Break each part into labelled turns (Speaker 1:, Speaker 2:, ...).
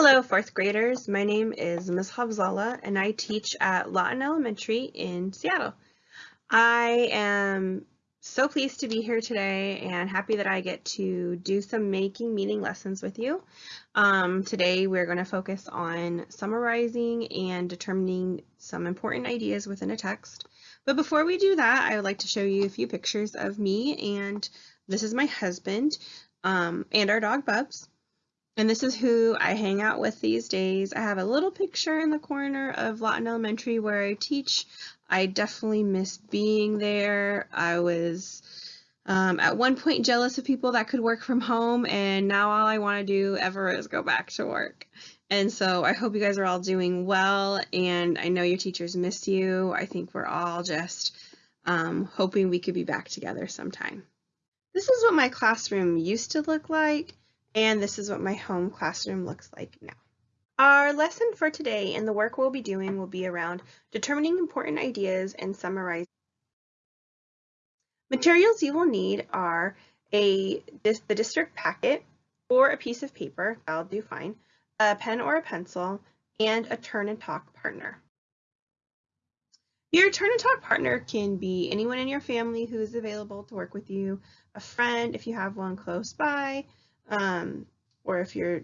Speaker 1: Hello, fourth graders. My name is Ms. Havzala and I teach at Lawton Elementary in Seattle. I am so pleased to be here today and happy that I get to do some making meaning lessons with you. Um, today we're going to focus on summarizing and determining some important ideas within a text. But before we do that, I would like to show you a few pictures of me and this is my husband um, and our dog Bubs. And this is who I hang out with these days. I have a little picture in the corner of Lawton Elementary where I teach. I definitely miss being there. I was um, at one point jealous of people that could work from home and now all I want to do ever is go back to work. And so I hope you guys are all doing well and I know your teachers miss you. I think we're all just um, hoping we could be back together sometime. This is what my classroom used to look like. And this is what my home classroom looks like now. Our lesson for today and the work we'll be doing will be around determining important ideas and summarizing. Materials you will need are a this, the district packet or a piece of paper, that'll do fine, a pen or a pencil, and a turn and talk partner. Your turn and talk partner can be anyone in your family who is available to work with you, a friend if you have one close by, um, or if you're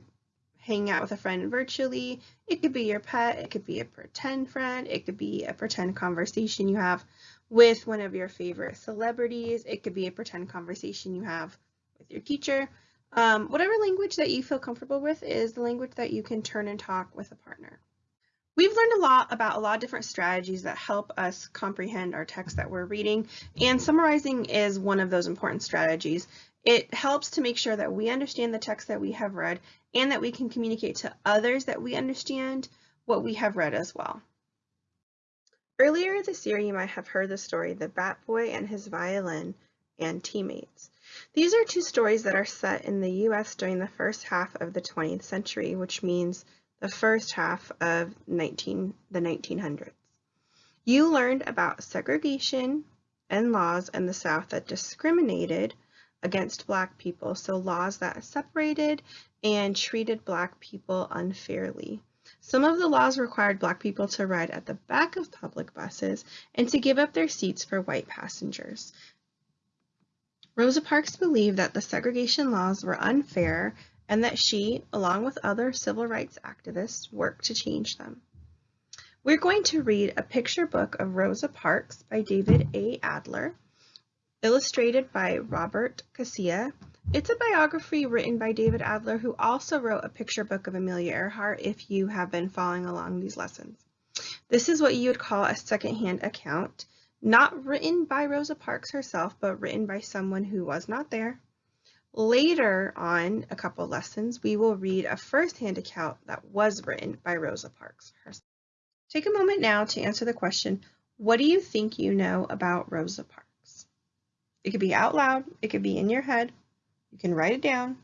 Speaker 1: hanging out with a friend virtually, it could be your pet, it could be a pretend friend, it could be a pretend conversation you have with one of your favorite celebrities, it could be a pretend conversation you have with your teacher. Um, whatever language that you feel comfortable with is the language that you can turn and talk with a partner. We've learned a lot about a lot of different strategies that help us comprehend our text that we're reading, and summarizing is one of those important strategies. It helps to make sure that we understand the text that we have read and that we can communicate to others that we understand what we have read as well. Earlier this year, you might have heard the story The Bat Boy and His Violin and Teammates. These are two stories that are set in the US during the first half of the 20th century, which means the first half of 19, the 1900s. You learned about segregation and laws in the South that discriminated against Black people, so laws that separated and treated Black people unfairly. Some of the laws required Black people to ride at the back of public buses and to give up their seats for white passengers. Rosa Parks believed that the segregation laws were unfair and that she, along with other civil rights activists, worked to change them. We're going to read a picture book of Rosa Parks by David A. Adler illustrated by Robert Casilla. It's a biography written by David Adler, who also wrote a picture book of Amelia Earhart if you have been following along these lessons. This is what you would call a secondhand account, not written by Rosa Parks herself, but written by someone who was not there. Later on, a couple lessons, we will read a first-hand account that was written by Rosa Parks herself. Take a moment now to answer the question, what do you think you know about Rosa Parks? It could be out loud, it could be in your head. You can write it down.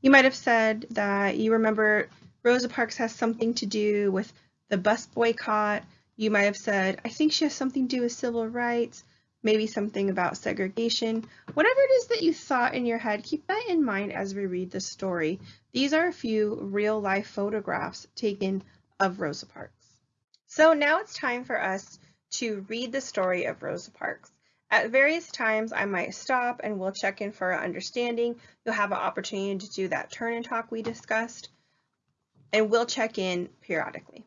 Speaker 1: You might have said that you remember Rosa Parks has something to do with the bus boycott. You might have said, I think she has something to do with civil rights maybe something about segregation. Whatever it is that you thought in your head, keep that in mind as we read the story. These are a few real life photographs taken of Rosa Parks. So now it's time for us to read the story of Rosa Parks. At various times, I might stop and we'll check in for understanding. You'll have an opportunity to do that turn and talk we discussed, and we'll check in periodically.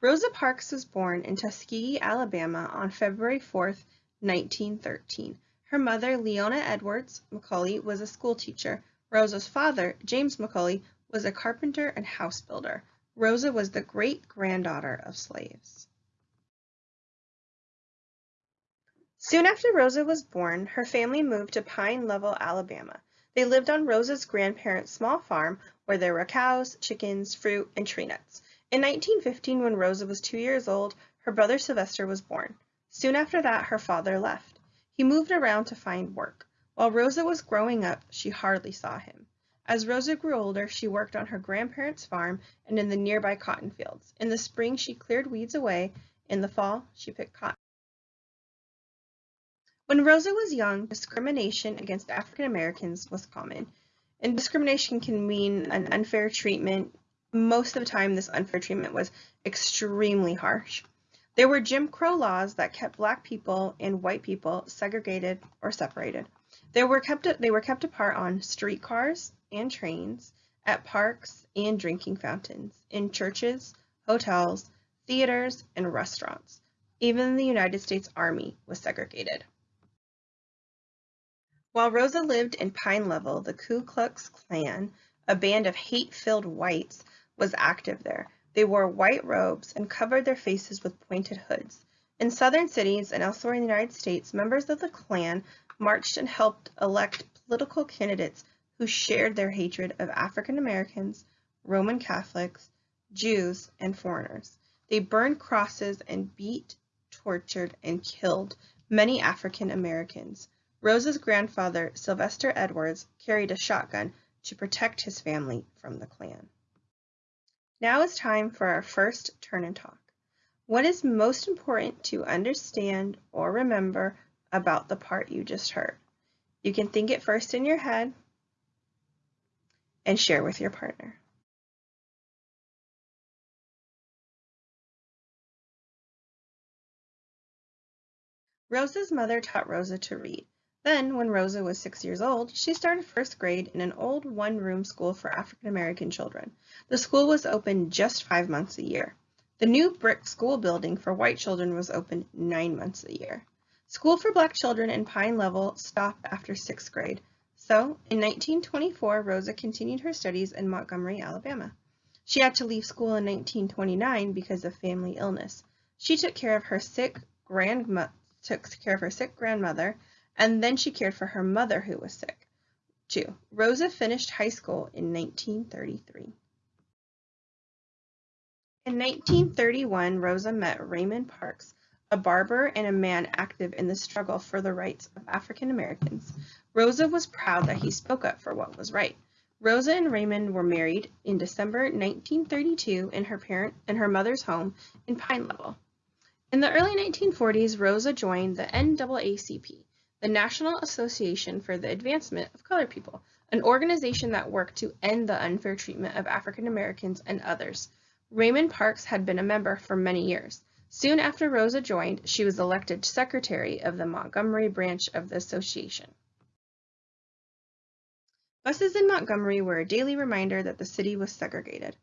Speaker 1: Rosa Parks was born in Tuskegee, Alabama on February 4th, 1913. Her mother, Leona Edwards McCauley, was a schoolteacher. Rosa's father, James McCauley, was a carpenter and house builder. Rosa was the great-granddaughter of slaves. Soon after Rosa was born, her family moved to Pine Level, Alabama. They lived on Rosa's grandparents' small farm where there were cows, chickens, fruit, and tree nuts. In 1915, when Rosa was two years old, her brother Sylvester was born. Soon after that, her father left. He moved around to find work. While Rosa was growing up, she hardly saw him. As Rosa grew older, she worked on her grandparents' farm and in the nearby cotton fields. In the spring, she cleared weeds away. In the fall, she picked cotton. When Rosa was young, discrimination against African Americans was common. And discrimination can mean an unfair treatment. Most of the time, this unfair treatment was extremely harsh. There were Jim Crow laws that kept black people and white people segregated or separated. They were kept they were kept apart on streetcars and trains, at parks and drinking fountains, in churches, hotels, theaters, and restaurants. Even the United States Army was segregated. While Rosa lived in Pine Level, the Ku Klux Klan, a band of hate-filled whites, was active there. They wore white robes and covered their faces with pointed hoods. In southern cities and elsewhere in the United States, members of the Klan marched and helped elect political candidates who shared their hatred of African Americans, Roman Catholics, Jews, and foreigners. They burned crosses and beat, tortured, and killed many African Americans. Rosa's grandfather, Sylvester Edwards, carried a shotgun to protect his family from the Klan. Now is time for our first turn and talk. What is most important to understand or remember about the part you just heard? You can think it first in your head and share with your partner. Rosa's mother taught Rosa to read. Then, when Rosa was six years old, she started first grade in an old one-room school for African American children. The school was open just five months a year. The new brick school building for white children was open nine months a year. School for black children in Pine Level stopped after sixth grade. So, in 1924, Rosa continued her studies in Montgomery, Alabama. She had to leave school in 1929 because of family illness. She took care of her sick grandma took care of her sick grandmother and then she cared for her mother who was sick. 2. Rosa finished high school in 1933. In 1931, Rosa met Raymond Parks, a barber and a man active in the struggle for the rights of African Americans. Rosa was proud that he spoke up for what was right. Rosa and Raymond were married in December 1932 in her parent and her mother's home in Pine Level. In the early 1940s, Rosa joined the NAACP, the National Association for the Advancement of Colored People, an organization that worked to end the unfair treatment of African Americans and others. Raymond Parks had been a member for many years. Soon after Rosa joined, she was elected secretary of the Montgomery branch of the association. Buses in Montgomery were a daily reminder that the city was segregated.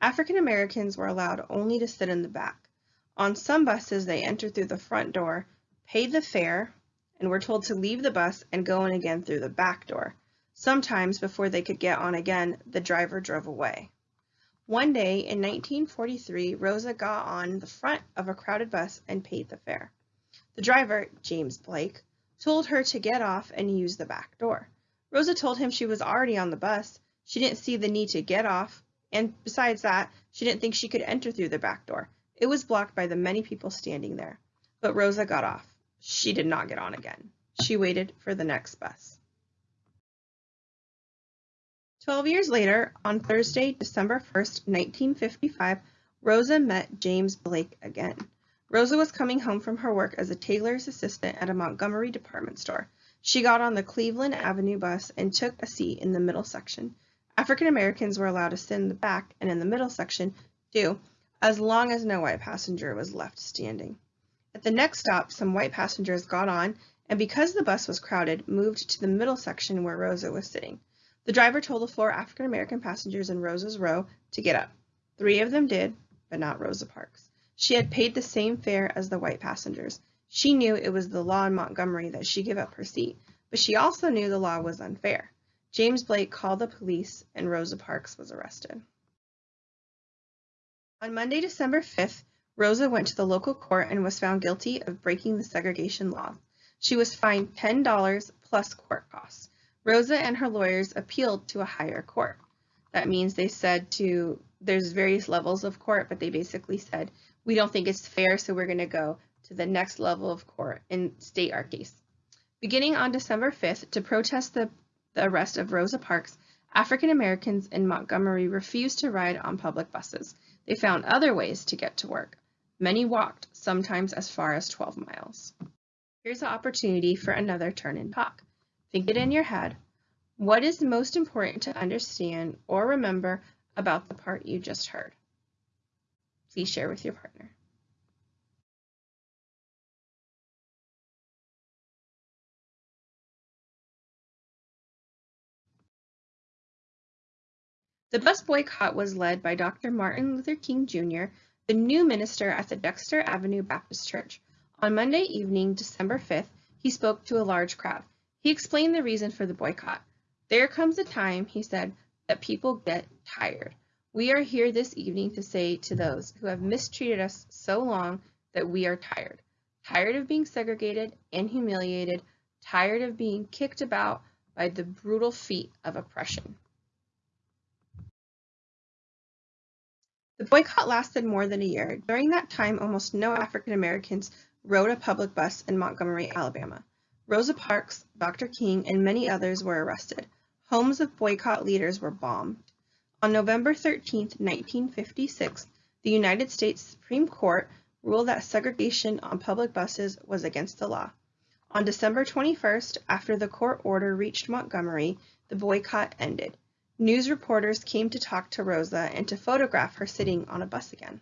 Speaker 1: African Americans were allowed only to sit in the back. On some buses, they entered through the front door, paid the fare, and were told to leave the bus and go in again through the back door. Sometimes, before they could get on again, the driver drove away. One day in 1943, Rosa got on the front of a crowded bus and paid the fare. The driver, James Blake, told her to get off and use the back door. Rosa told him she was already on the bus. She didn't see the need to get off, and besides that, she didn't think she could enter through the back door. It was blocked by the many people standing there. But Rosa got off. She did not get on again. She waited for the next bus. Twelve years later, on Thursday, December 1st, 1955, Rosa met James Blake again. Rosa was coming home from her work as a tailor's assistant at a Montgomery department store. She got on the Cleveland Avenue bus and took a seat in the middle section. African Americans were allowed to sit in the back and in the middle section, too, as long as no white passenger was left standing. At the next stop, some white passengers got on and because the bus was crowded, moved to the middle section where Rosa was sitting. The driver told the four African American passengers in Rosa's row to get up. Three of them did, but not Rosa Parks. She had paid the same fare as the white passengers. She knew it was the law in Montgomery that she give up her seat, but she also knew the law was unfair. James Blake called the police and Rosa Parks was arrested. On Monday, December 5th, Rosa went to the local court and was found guilty of breaking the segregation laws. She was fined $10 plus court costs. Rosa and her lawyers appealed to a higher court. That means they said to, there's various levels of court, but they basically said, we don't think it's fair, so we're going to go to the next level of court and state our case. Beginning on December 5th, to protest the, the arrest of Rosa Parks, African Americans in Montgomery refused to ride on public buses. They found other ways to get to work. Many walked, sometimes as far as 12 miles. Here's an opportunity for another turn and talk. Think it in your head. What is most important to understand or remember about the part you just heard? Please share with your partner. The bus boycott was led by Dr. Martin Luther King Jr., the new minister at the Dexter Avenue Baptist Church. On Monday evening, December 5th, he spoke to a large crowd. He explained the reason for the boycott. There comes a time, he said, that people get tired. We are here this evening to say to those who have mistreated us so long that we are tired. Tired of being segregated and humiliated, tired of being kicked about by the brutal feet of oppression. The boycott lasted more than a year. During that time, almost no African Americans rode a public bus in Montgomery, Alabama. Rosa Parks, Dr. King, and many others were arrested. Homes of boycott leaders were bombed. On November 13, 1956, the United States Supreme Court ruled that segregation on public buses was against the law. On December 21st, after the court order reached Montgomery, the boycott ended. News reporters came to talk to Rosa and to photograph her sitting on a bus again.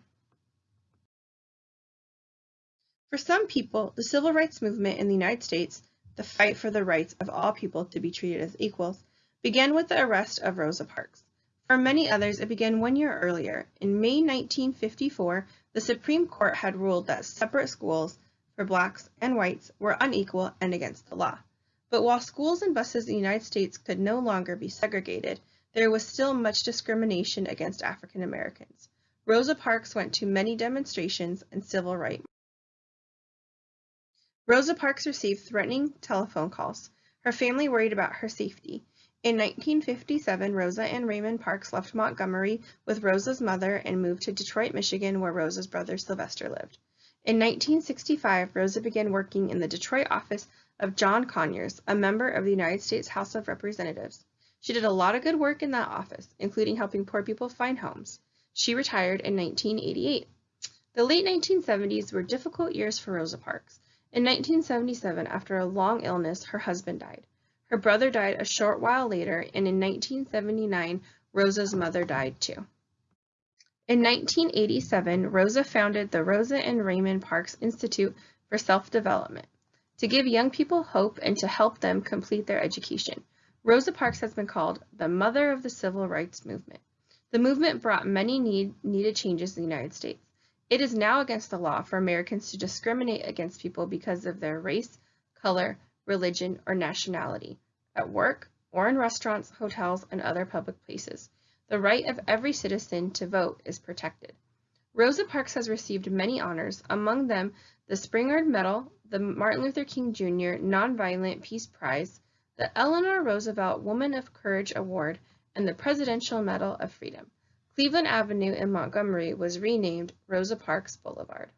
Speaker 1: For some people, the civil rights movement in the United States, the fight for the rights of all people to be treated as equals, began with the arrest of Rosa Parks. For many others, it began one year earlier. In May 1954, the Supreme Court had ruled that separate schools for blacks and whites were unequal and against the law. But while schools and buses in the United States could no longer be segregated, there was still much discrimination against African Americans. Rosa Parks went to many demonstrations and civil rights. Rosa Parks received threatening telephone calls. Her family worried about her safety. In 1957, Rosa and Raymond Parks left Montgomery with Rosa's mother and moved to Detroit, Michigan, where Rosa's brother Sylvester lived. In 1965, Rosa began working in the Detroit office of John Conyers, a member of the United States House of Representatives. She did a lot of good work in that office, including helping poor people find homes. She retired in 1988. The late 1970s were difficult years for Rosa Parks. In 1977, after a long illness, her husband died. Her brother died a short while later, and in 1979, Rosa's mother died too. In 1987, Rosa founded the Rosa and Raymond Parks Institute for Self-Development to give young people hope and to help them complete their education. Rosa Parks has been called the mother of the civil rights movement. The movement brought many need, needed changes in the United States. It is now against the law for Americans to discriminate against people because of their race, color, religion, or nationality, at work, or in restaurants, hotels, and other public places. The right of every citizen to vote is protected. Rosa Parks has received many honors, among them the Spingarn Medal, the Martin Luther King Jr. Nonviolent Peace Prize, the Eleanor Roosevelt Woman of Courage Award, and the Presidential Medal of Freedom. Cleveland Avenue in Montgomery was renamed Rosa Parks Boulevard.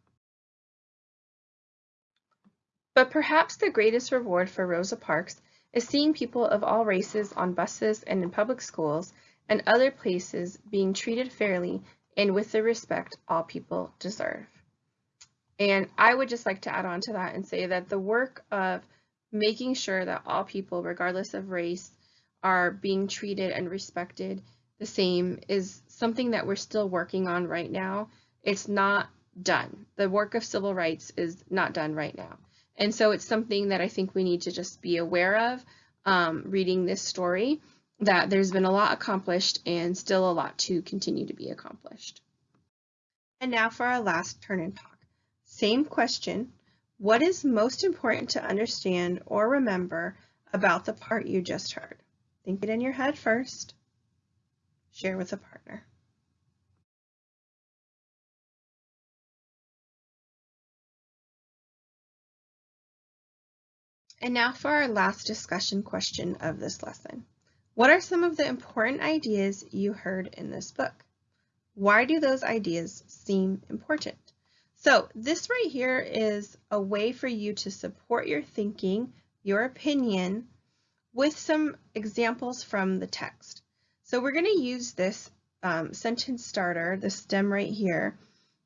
Speaker 1: But perhaps the greatest reward for Rosa Parks is seeing people of all races on buses and in public schools and other places being treated fairly and with the respect all people deserve. And I would just like to add on to that and say that the work of making sure that all people, regardless of race, are being treated and respected the same is something that we're still working on right now. It's not done. The work of civil rights is not done right now. And so it's something that I think we need to just be aware of um, reading this story, that there's been a lot accomplished and still a lot to continue to be accomplished. And now for our last turn and talk. Same question, what is most important to understand or remember about the part you just heard? Think it in your head first. Share with a partner. And now for our last discussion question of this lesson. What are some of the important ideas you heard in this book? Why do those ideas seem important? So this right here is a way for you to support your thinking, your opinion, with some examples from the text. So we're going to use this um, sentence starter, the stem right here.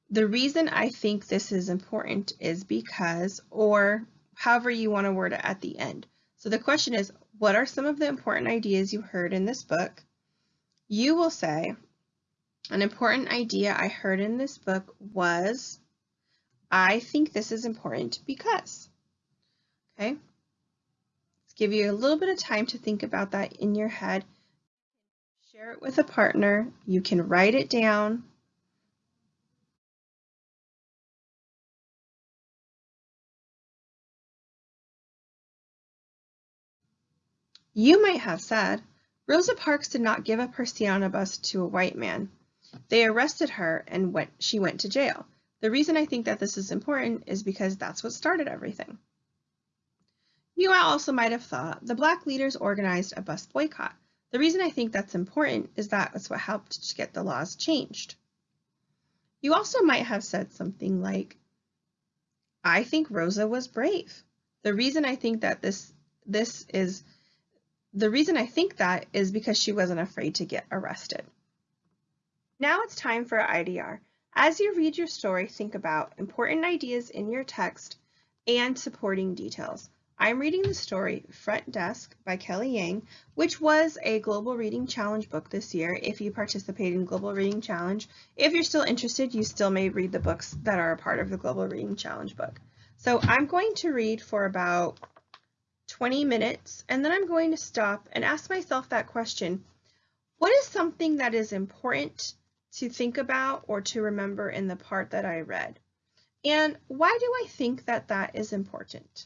Speaker 1: The reason I think this is important is because, or however you want to word it at the end. So the question is, what are some of the important ideas you heard in this book? You will say, an important idea I heard in this book was, I think this is important because. Okay, let's give you a little bit of time to think about that in your head. Share it with a partner. You can write it down. You might have said, Rosa Parks did not give up her seat on a bus to a white man. They arrested her and went, she went to jail. The reason I think that this is important is because that's what started everything. You also might have thought the black leaders organized a bus boycott. The reason I think that's important is that it's what helped to get the laws changed. You also might have said something like, I think Rosa was brave. The reason I think that this this is the reason I think that is because she wasn't afraid to get arrested. Now it's time for IDR. As you read your story, think about important ideas in your text and supporting details. I'm reading the story Front Desk by Kelly Yang, which was a Global Reading Challenge book this year. If you participate in Global Reading Challenge, if you're still interested, you still may read the books that are a part of the Global Reading Challenge book. So I'm going to read for about 20 minutes, and then I'm going to stop and ask myself that question, what is something that is important to think about or to remember in the part that I read? And why do I think that that is important?